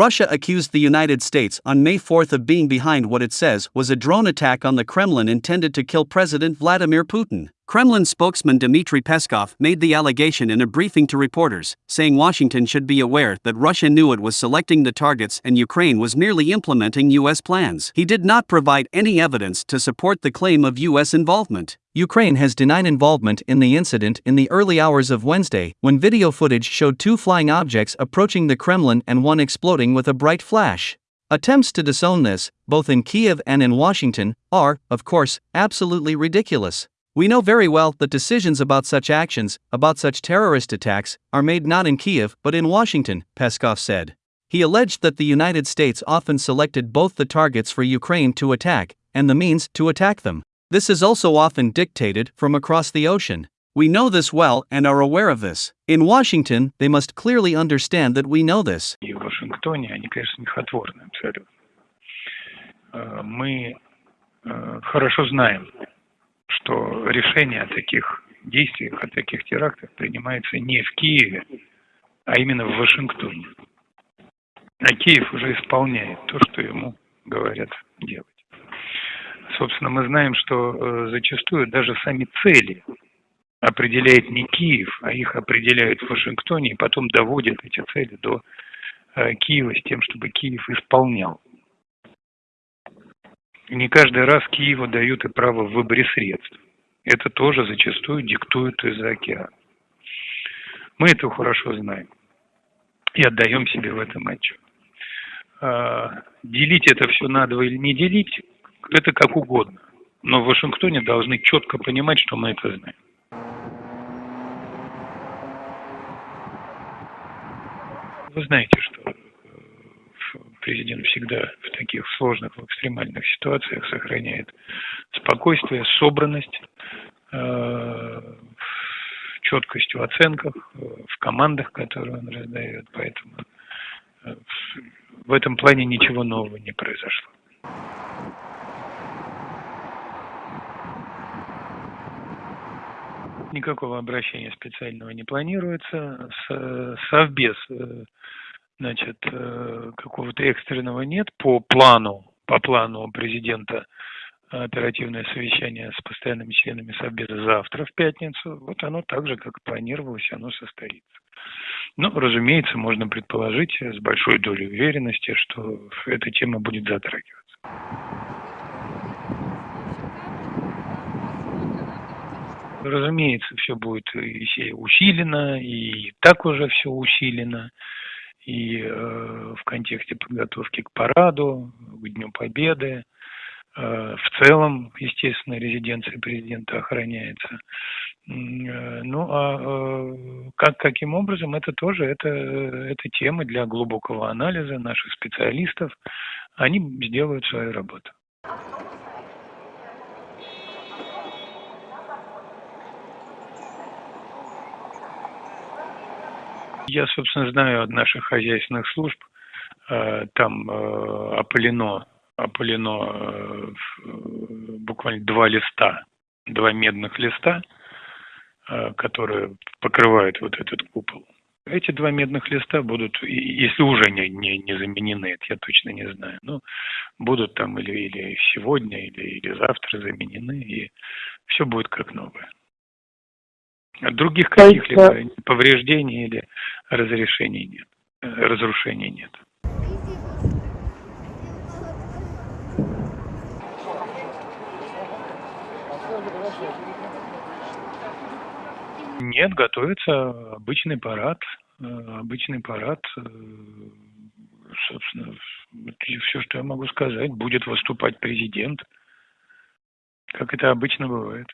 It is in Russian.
Russia accused the United States on May 4 of being behind what it says was a drone attack on the Kremlin intended to kill President Vladimir Putin. Kremlin spokesman Dmitry Peskov made the allegation in a briefing to reporters, saying Washington should be aware that Russia knew it was selecting the targets and Ukraine was merely implementing U.S. plans. He did not provide any evidence to support the claim of U.S. involvement. Ukraine has denied involvement in the incident in the early hours of Wednesday, when video footage showed two flying objects approaching the Kremlin and one exploding with a bright flash. Attempts to disown this, both in Kiev and in Washington, are, of course, absolutely ridiculous. We know very well that decisions about such actions, about such terrorist attacks, are made not in Kiev but in Washington, Peskov said. He alleged that the United States often selected both the targets for Ukraine to attack and the means to attack them. This is also often dictated from across the ocean. We know this well and are aware of this. In Washington, they must clearly understand that we know this. И в Вашингтоне они, конечно, смехотворны абсолютно. Э, Мы э, хорошо знаем, что решение о таких действиях, о таких терактах принимается не в Киеве, а именно в Вашингтоне. А Киев уже исполняет то, что ему говорят делать. Собственно, мы знаем, что э, зачастую даже сами цели определяет не Киев, а их определяют в Вашингтоне и потом доводят эти цели до э, Киева с тем, чтобы Киев исполнял. Не каждый раз Киеву дают и право в выборе средств. Это тоже зачастую диктуют из-за океана. Мы это хорошо знаем и отдаем себе в этом отчет. А, Делить это все надо или не делить, это как угодно. Но в Вашингтоне должны четко понимать, что мы это знаем. Вы знаете, что э, президент всегда в таких сложных, в экстремальных ситуациях сохраняет спокойствие, собранность, э, четкость в оценках, э, в командах, которые он раздает. Поэтому в этом плане ничего нового не произошло. Никакого обращения специального не планируется. Совбез, э, значит, э, какого-то экстренного нет. По плану, по плану президента оперативное совещание с постоянными членами Совбеза завтра в пятницу. Вот оно так же, как планировалось, оно состоится. Ну, разумеется, можно предположить с большой долей уверенности, что эта тема будет затрагиваться. Разумеется, все будет усилено, и так уже все усилено, и э, в контексте подготовки к параду, к Дню Победы, э, в целом, естественно, резиденция президента охраняется. Э, Ну, а э, как, каким образом, это тоже это, это тема для глубокого анализа наших специалистов. Они сделают свою работу. Я, собственно, знаю от наших хозяйственных служб, э, там э, опылено, опылено э, буквально два листа, два медных листа, которые покрывают вот этот купол. Эти два медных листа будут, если уже не, не, не заменены, это я точно не знаю, но будут там или, или сегодня, или, или завтра заменены, и все будет как новое. Других каких-либо повреждений или разрешений нет, э, разрушений нет. Нет, готовится обычный парад, э, обычный парад, э, собственно, все, что я могу сказать, будет выступать президент, как это обычно бывает.